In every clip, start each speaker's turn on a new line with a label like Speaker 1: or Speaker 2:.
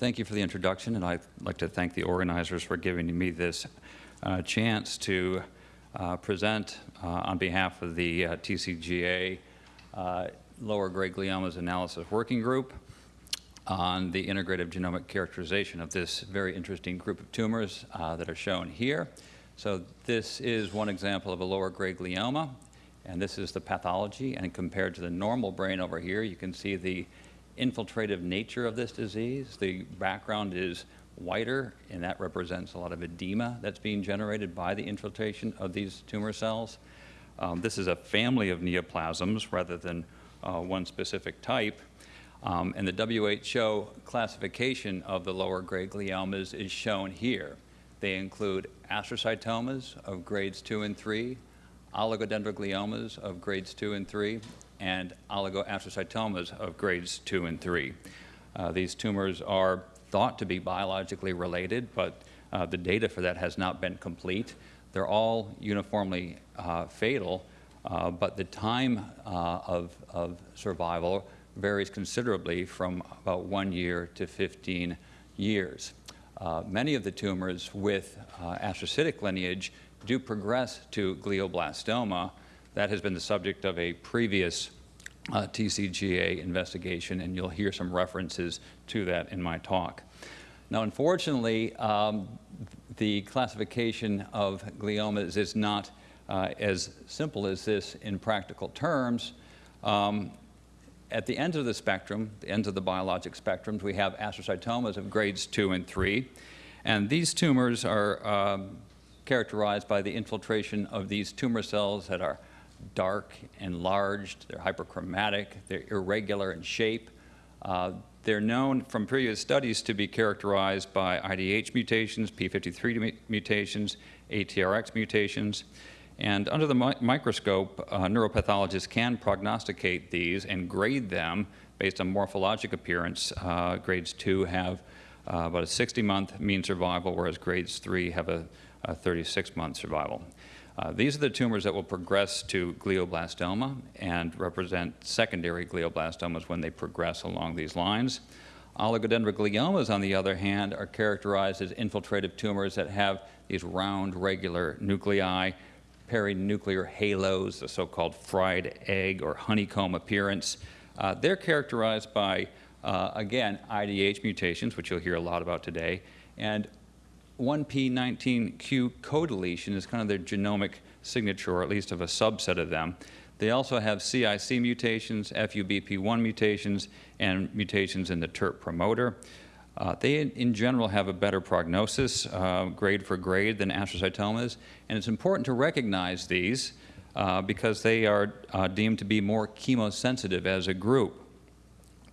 Speaker 1: thank you for the introduction, and I'd like to thank the organizers for giving me this uh, chance to uh, present uh, on behalf of the uh, TCGA uh, Lower Grade Gliomas Analysis Working Group on the integrative genomic characterization of this very interesting group of tumors uh, that are shown here. So this is one example of a lower grade glioma, and this is the pathology. And compared to the normal brain over here, you can see the infiltrative nature of this disease. The background is whiter, and that represents a lot of edema that's being generated by the infiltration of these tumor cells. Um, this is a family of neoplasms rather than uh, one specific type. Um, and the WHO classification of the lower grade gliomas is shown here. They include astrocytomas of grades 2 and 3, oligodendrogliomas of grades 2 and 3, and oligoastrocytomas of grades 2 and 3. Uh, these tumors are thought to be biologically related, but uh, the data for that has not been complete. They're all uniformly uh, fatal, uh, but the time uh, of, of survival varies considerably from about one year to 15 years. Uh, many of the tumors with astrocytic lineage do progress to glioblastoma. That has been the subject of a previous uh, TCGA investigation, and you'll hear some references to that in my talk. Now, unfortunately, um, the classification of gliomas is not uh, as simple as this in practical terms. Um, at the ends of the spectrum, the ends of the biologic spectrums, we have astrocytomas of grades 2 and 3. And these tumors are um, characterized by the infiltration of these tumor cells that are dark, enlarged, they're hyperchromatic, they're irregular in shape. Uh, they're known from previous studies to be characterized by IDH mutations, P53 mutations, ATRX mutations. And under the mi microscope, uh, neuropathologists can prognosticate these and grade them based on morphologic appearance. Uh, grades 2 have uh, about a 60-month mean survival, whereas grades 3 have a 36-month survival. Uh, these are the tumors that will progress to glioblastoma and represent secondary glioblastomas when they progress along these lines. Oligodendrogliomas, on the other hand, are characterized as infiltrative tumors that have these round, regular nuclei perinuclear halos, the so-called fried egg or honeycomb appearance. Uh, they're characterized by, uh, again, IDH mutations, which you'll hear a lot about today, and 1p19q codeletion is kind of their genomic signature, or at least of a subset of them. They also have CIC mutations, FUBP1 mutations, and mutations in the TERT promoter. Uh, they, in general, have a better prognosis, uh, grade for grade, than astrocytomas, and it's important to recognize these uh, because they are uh, deemed to be more chemosensitive as a group.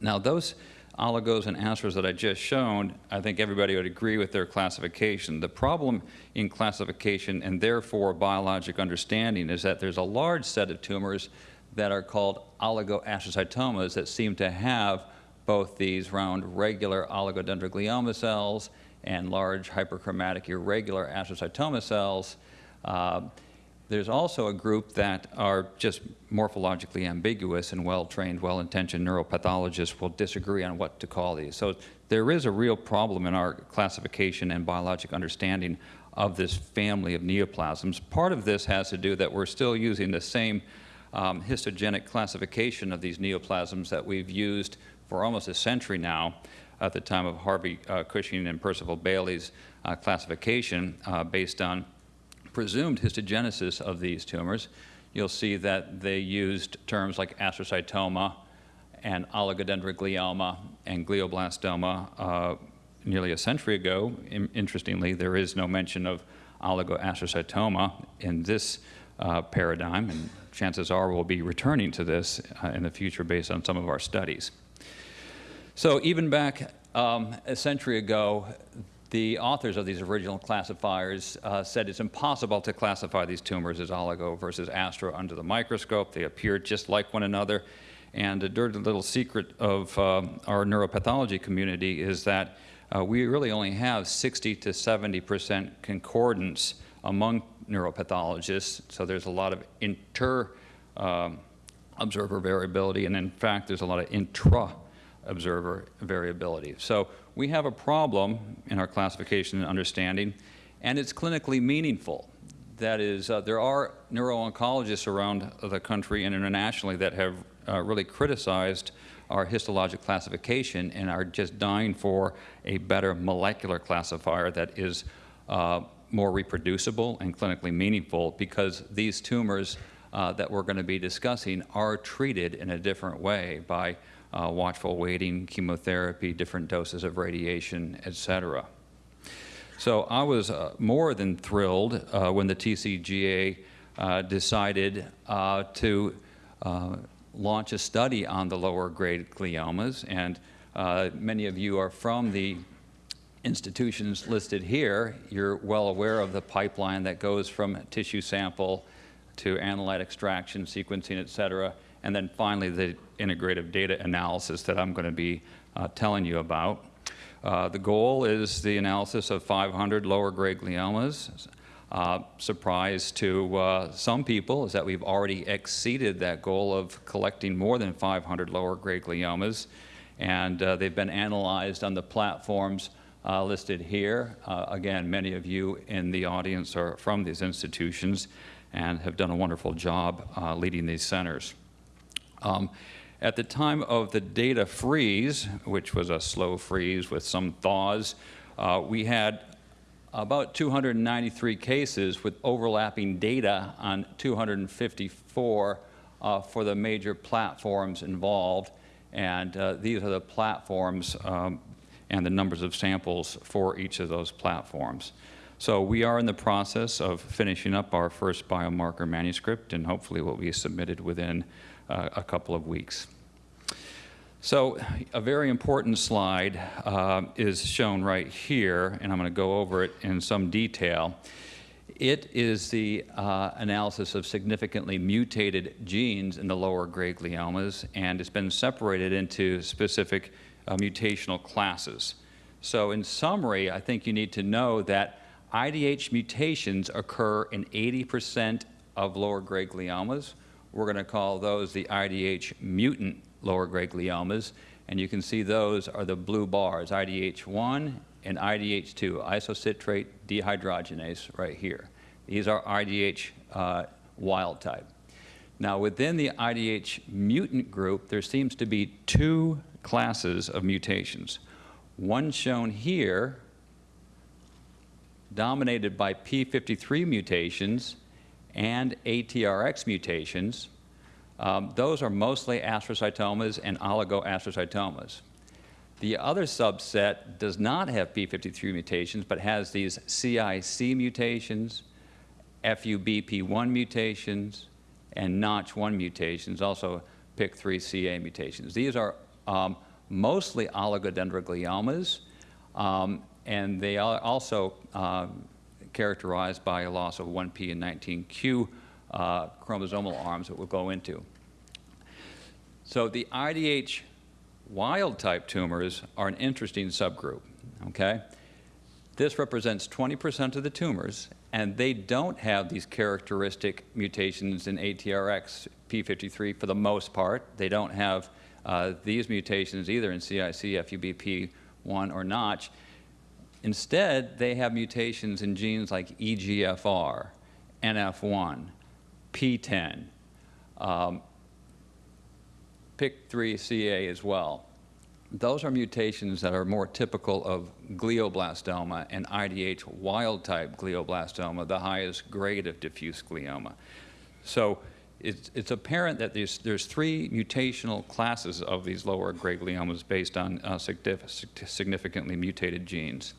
Speaker 1: Now, those oligos and astros that I just shown, I think everybody would agree with their classification. The problem in classification and therefore biologic understanding is that there's a large set of tumors that are called oligoastrocytomas that seem to have both these round regular oligodendroglioma cells and large hyperchromatic irregular astrocytoma cells. Uh, there's also a group that are just morphologically ambiguous and well-trained, well-intentioned neuropathologists will disagree on what to call these. So there is a real problem in our classification and biologic understanding of this family of neoplasms. Part of this has to do that we're still using the same um, histogenic classification of these neoplasms that we've used for almost a century now at the time of Harvey uh, Cushing and Percival Bailey's uh, classification uh, based on presumed histogenesis of these tumors. You'll see that they used terms like astrocytoma and oligodendroglioma and glioblastoma uh, nearly a century ago. In interestingly, there is no mention of oligoastrocytoma in this uh, paradigm, and chances are we'll be returning to this uh, in the future based on some of our studies. So even back um, a century ago, the authors of these original classifiers uh, said it's impossible to classify these tumors as oligo versus astro under the microscope. They appear just like one another. And a dirty little secret of um, our neuropathology community is that uh, we really only have 60 to 70 percent concordance among neuropathologists. So there's a lot of inter um, observer variability, and in fact, there's a lot of intra observer variability. So we have a problem in our classification and understanding, and it's clinically meaningful. That is, uh, there are neuro-oncologists around the country and internationally that have uh, really criticized our histologic classification and are just dying for a better molecular classifier that is uh, more reproducible and clinically meaningful because these tumors uh, that we're going to be discussing are treated in a different way by uh, watchful waiting, chemotherapy, different doses of radiation, et cetera. So I was uh, more than thrilled uh, when the TCGA uh, decided uh, to uh, launch a study on the lower grade gliomas. And many of you are from the institutions listed here. You're well aware of the pipeline that goes from tissue sample to analyte extraction, sequencing, et cetera, and then finally the integrative data analysis that I'm going to be uh, telling you about. Uh, the goal is the analysis of 500 lower grade gliomas. Uh, surprise to uh, some people is that we've already exceeded that goal of collecting more than 500 lower grade gliomas, and uh, they've been analyzed on the platforms uh, listed here. Uh, again, many of you in the audience are from these institutions and have done a wonderful job uh, leading these centers. Um, at the time of the data freeze, which was a slow freeze with some thaws, uh, we had about 293 cases with overlapping data on 254 uh, for the major platforms involved. And uh, these are the platforms um, and the numbers of samples for each of those platforms. So we are in the process of finishing up our first biomarker manuscript, and hopefully will be submitted within a couple of weeks. So a very important slide uh, is shown right here, and I'm going to go over it in some detail. It is the uh, analysis of significantly mutated genes in the lower grade gliomas, and it's been separated into specific uh, mutational classes. So in summary, I think you need to know that IDH mutations occur in 80% of lower grade gliomas. We're going to call those the IDH mutant lower grade gliomas. And you can see those are the blue bars, IDH1 and IDH2, isocitrate dehydrogenase right here. These are IDH uh, wild type. Now within the IDH mutant group, there seems to be two classes of mutations. One shown here, dominated by P53 mutations and ATRX mutations, um, those are mostly astrocytomas and oligoastrocytomas. The other subset does not have P53 mutations, but has these CIC mutations, FUBP1 mutations, and Notch1 mutations, also PIK3CA mutations. These are um, mostly oligodendrogliomas, um, and they are also uh, characterized by a loss of 1p and 19q uh, chromosomal arms that we'll go into. So the IDH wild type tumors are an interesting subgroup, okay? This represents 20% of the tumors, and they don't have these characteristic mutations in ATRX P53 for the most part. They don't have uh, these mutations either in CIC, FUBP1, or Notch. Instead, they have mutations in genes like EGFR, NF1, PTEN, um, PIK3CA as well. Those are mutations that are more typical of glioblastoma and IDH wild-type glioblastoma, the highest grade of diffuse glioma. So it's, it's apparent that there's, there's three mutational classes of these lower grade gliomas based on uh, significantly mutated genes.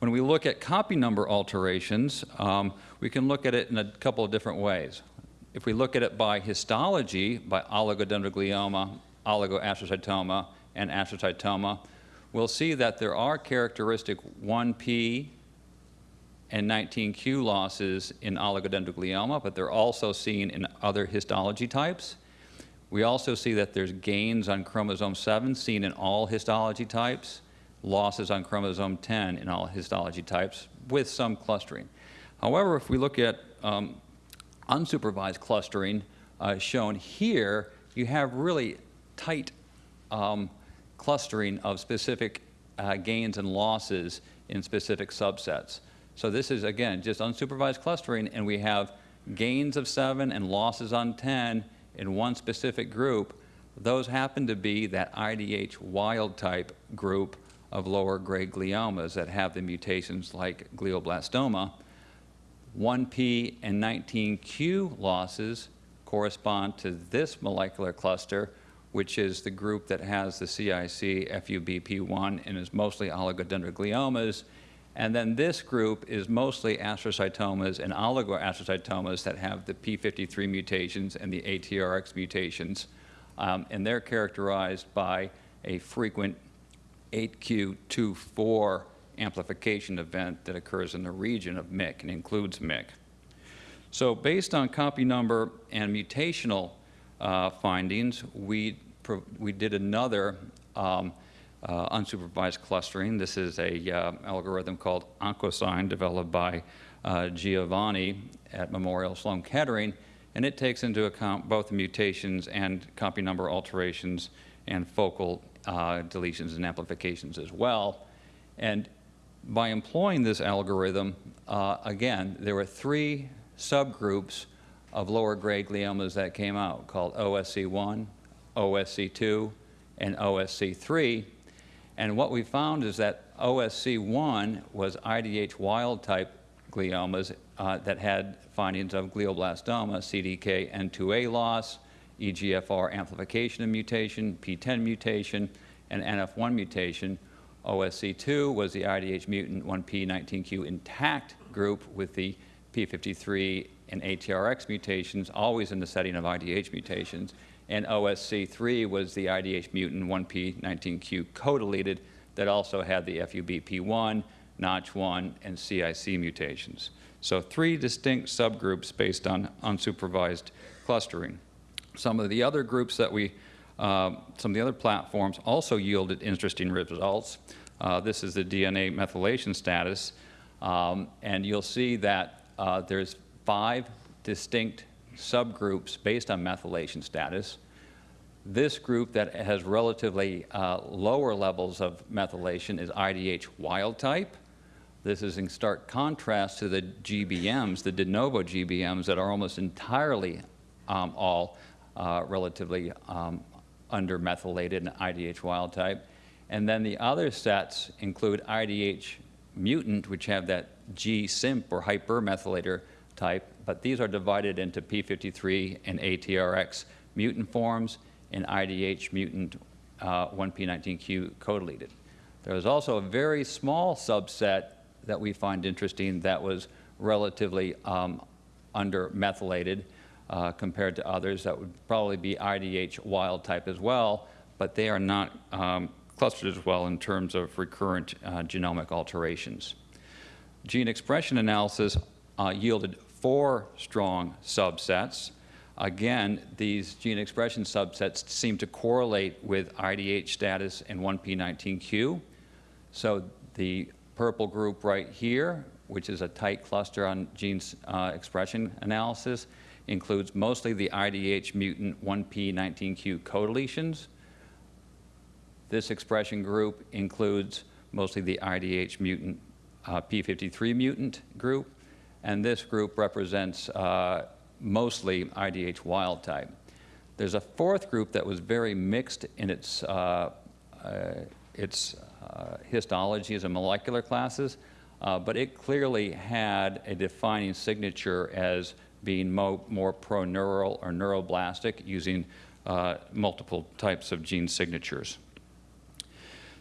Speaker 1: When we look at copy number alterations, um, we can look at it in a couple of different ways. If we look at it by histology, by oligodendroglioma, oligoastrocytoma, and astrocytoma, we'll see that there are characteristic 1P and 19q losses in oligodendroglioma, but they're also seen in other histology types. We also see that there's gains on chromosome 7 seen in all histology types losses on chromosome 10 in all histology types with some clustering. However, if we look at um, unsupervised clustering uh, shown here, you have really tight um, clustering of specific uh, gains and losses in specific subsets. So this is, again, just unsupervised clustering, and we have gains of 7 and losses on 10 in one specific group. Those happen to be that IDH wild type group of lower grade gliomas that have the mutations like glioblastoma. 1P and 19Q losses correspond to this molecular cluster, which is the group that has the CIC FUBP1 and is mostly oligodendrogliomas. And then this group is mostly astrocytomas and oligoastrocytomas that have the P53 mutations and the ATRX mutations. Um, and they're characterized by a frequent 8q24 amplification event that occurs in the region of MYC and includes MYC. So based on copy number and mutational uh, findings, we, we did another um, uh, unsupervised clustering. This is a uh, algorithm called OncoSign developed by uh, Giovanni at Memorial Sloan Kettering, and it takes into account both mutations and copy number alterations and focal uh, deletions and amplifications as well. And by employing this algorithm, uh, again, there were three subgroups of lower grade gliomas that came out called OSC1, OSC2, and OSC3. And what we found is that OSC1 was IDH wild type gliomas uh, that had findings of glioblastoma, CDKN2A loss, EGFR amplification and mutation, PTEN mutation, and NF1 mutation. OSC2 was the IDH mutant 1P19Q intact group with the P53 and ATRX mutations, always in the setting of IDH mutations. And OSC3 was the IDH mutant 1P19Q co-deleted that also had the FUBP1, Notch1, and CIC mutations. So three distinct subgroups based on unsupervised clustering. Some of the other groups that we, uh, some of the other platforms also yielded interesting results. Uh, this is the DNA methylation status, um, and you'll see that uh, there's five distinct subgroups based on methylation status. This group that has relatively uh, lower levels of methylation is IDH wild type. This is in stark contrast to the GBMs, the de novo GBMs that are almost entirely um, all uh, relatively um, undermethylated and IDH wild type. And then the other sets include IDH mutant, which have that G-CIMP or hypermethylator type, but these are divided into P53 and ATRX mutant forms and IDH mutant uh, 1P19Q co-deleted. There was also a very small subset that we find interesting that was relatively um, undermethylated uh, compared to others that would probably be IDH wild type as well, but they are not um, clustered as well in terms of recurrent uh, genomic alterations. Gene expression analysis uh, yielded four strong subsets. Again, these gene expression subsets seem to correlate with IDH status and 1P19Q. So the purple group right here, which is a tight cluster on gene uh, expression analysis, includes mostly the IDH mutant 1P19Q co-deletions. This expression group includes mostly the IDH mutant uh, P53 mutant group, and this group represents uh, mostly IDH wild type. There's a fourth group that was very mixed in its, uh, uh its uh, histologies and molecular classes, uh, but it clearly had a defining signature as being mo more pro-neural or neuroblastic using uh, multiple types of gene signatures.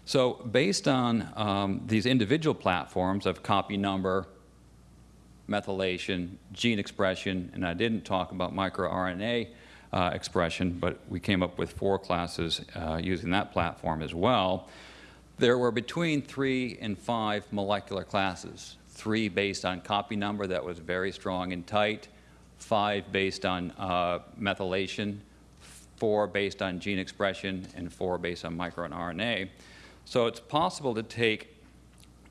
Speaker 1: So based on um, these individual platforms of copy number, methylation, gene expression, and I didn't talk about microRNA uh, expression, but we came up with four classes uh, using that platform as well. There were between three and five molecular classes, three based on copy number that was very strong and tight, five based on uh, methylation, four based on gene expression, and four based on microRNA. So it's possible to take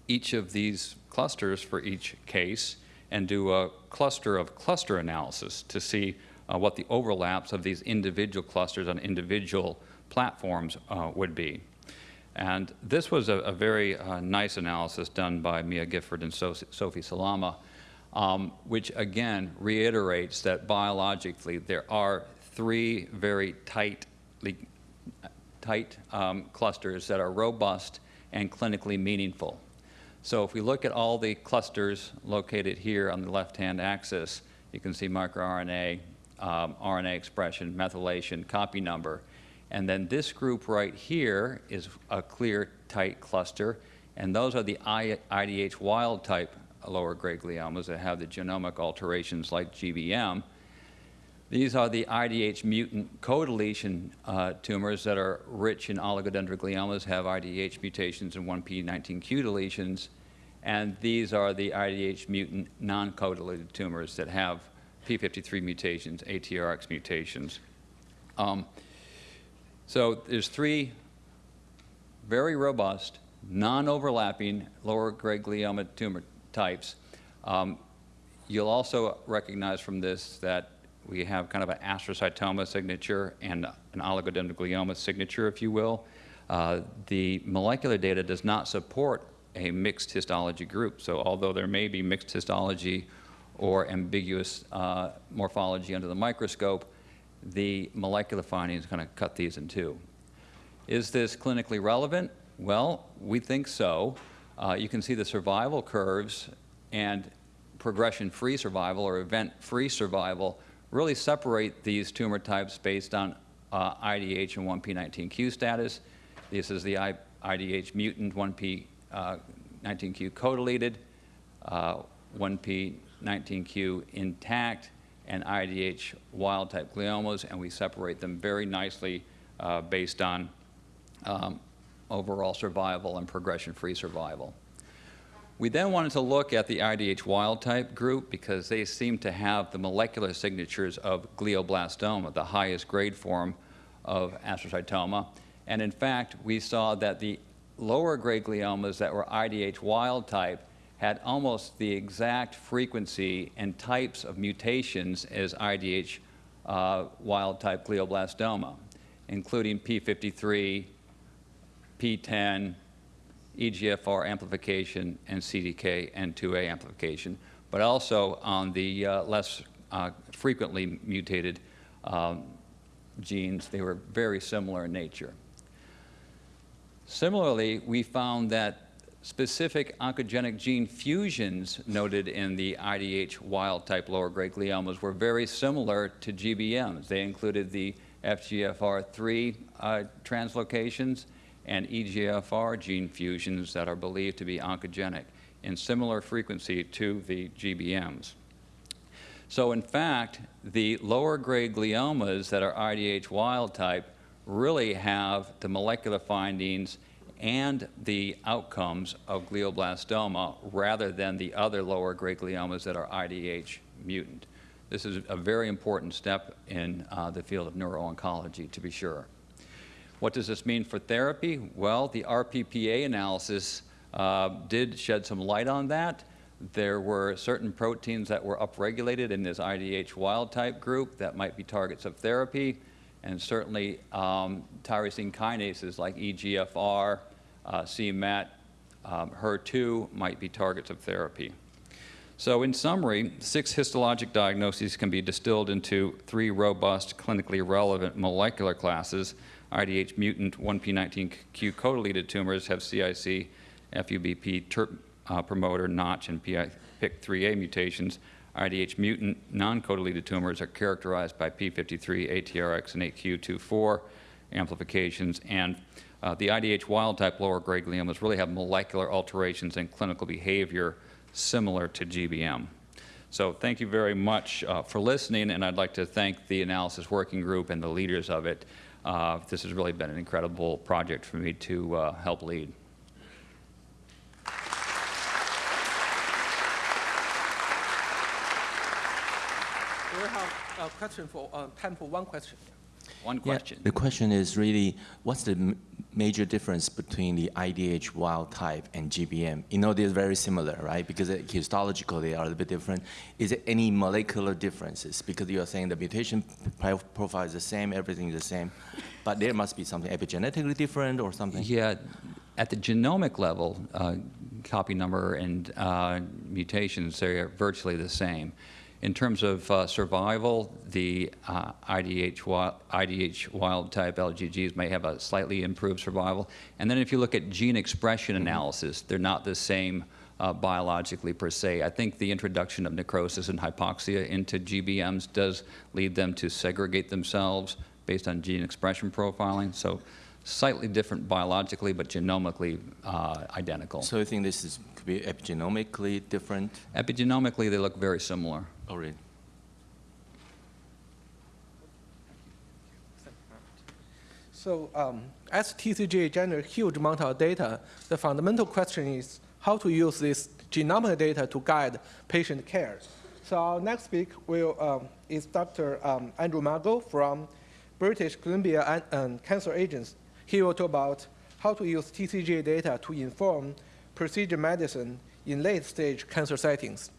Speaker 1: each of these clusters for each case and do a cluster of cluster analysis to see uh, what the overlaps of these individual clusters on individual platforms uh, would be. And this was a, a very uh, nice analysis done by Mia Grifford and so Sofie Salama, um, which again reiterates that biologically there are three very tightly, tight um, clusters that are robust and clinically meaningful. So if we look at all the clusters located here on the left-hand axis, you can see microRNA, um, RNA expression, methylation, copy number. And then this group right here is a clear, tight cluster. And those are the IDH wild type lower grade gliomas that have the genomic alterations like GBM. These are the IDH mutant co-deletion uh, tumors that are rich in oligodendrogliomas, have IDH mutations and 1p19q deletions. And these are the IDH mutant non-co-deleted tumors that have P53 mutations, ATRX mutations. Um, so there's three very robust, non-overlapping lower grade glioma tumor types. Um, you'll also recognize from this that we have kind of an astrocytoma signature and an oligodendroglioma signature, if you will. Uh, the molecular data does not support a mixed histology group. So although there may be mixed histology or ambiguous uh, morphology under the microscope, the molecular findings kind of cut these in two. Is this clinically relevant? Well, we think so. Uh, you can see the survival curves and progression-free survival or event-free survival really separate these tumor types based on uh, IDH and 1p19q status. This is the I IDH mutant 1p uh, 19q co-deleted, uh, 1p19q intact, and IDH wild-type gliomas, and we separate them very nicely uh, based on um, overall survival and progression-free survival. We then wanted to look at the IDH wild-type group because they seem to have the molecular signatures of glioblastoma, the highest grade form of astrocytoma. And in fact, we saw that the lower grade gliomas that were IDH wild type had almost the exact frequency and types of mutations as IDH uh, wild type glioblastoma, including P53, PTEN, EGFR amplification, and CDK CDKN2A amplification, but also on the uh, less uh, frequently mutated um, genes. They were very similar in nature. Similarly, we found that specific oncogenic gene fusions noted in the IDH wild-type lower-grade gliomas were very similar to GBMs. They included the FGFR3 uh, translocations and EGFR gene fusions that are believed to be oncogenic in similar frequency to the GBMs. So in fact, the lower grade gliomas that are IDH wild type really have the molecular findings and the outcomes of glioblastoma rather than the other lower grade gliomas that are IDH mutant. This is a very important step in uh, the field of neuro-oncology, to be sure. What does this mean for therapy? Well, the RPPA analysis uh, did shed some light on that. There were certain proteins that were upregulated in this IDH wild type group that might be targets of therapy, and certainly um, tyrosine kinases like EGFR, uh, c-MET, um, HER2 might be targets of therapy. So in summary, six histologic diagnoses can be distilled into three robust, clinically relevant molecular classes IDH mutant 1p19q co-deleted tumors have CIC, FUBP TERT uh, promoter, Notch, and PIK3A mutations. IDH mutant non-co-deleted tumors are characterized by P53, ATRX, and 8q24 amplifications. And uh, the IDH wild-type lower grade gliomas really have molecular alterations and clinical behavior similar to GBM. So thank you very much uh, for listening, and I'd like to thank the analysis working group and the leaders of it. Uh, this has really been an incredible project for me to uh, help lead.
Speaker 2: We have a question for uh, time for one question.
Speaker 1: One
Speaker 2: Yeah,
Speaker 1: question.
Speaker 2: The question is really, what's the m- major difference between the IDH wild type and GBM? You know, they're very similar, right? Because uh, histologically, they are a little bit different. Is there any molecular differences? Because you are saying the mutation profile is the same, everything is the same, but there must be something epigenetically different or something?
Speaker 1: Yeah, at the genomic level, uh, copy number and uh, mutations, they're virtually the same. In terms of uh, survival, the uh, IDH, wild, IDH wild type LGGs may have a slightly improved survival. And then if you look at gene expression analysis, they're not the same uh, biologically per se. I think the introduction of necrosis and hypoxia into GBMs does lead them to segregate themselves based on gene expression profiling. So slightly different biologically, but genomically uh, identical.
Speaker 2: So you think this is, could be epigenomically different?
Speaker 1: Epigenomically, they look very similar.
Speaker 2: Oh, really?
Speaker 3: So um, as TCGA generates huge amount of data, the fundamental question is how to use this genomic data to guide patient care. So our next speaker will, um, is Dr. Um, Andrew Margot from British Columbia um, Cancer Agency. He will talk about how to use TCGA data to inform precision medicine in late-stage cancer settings.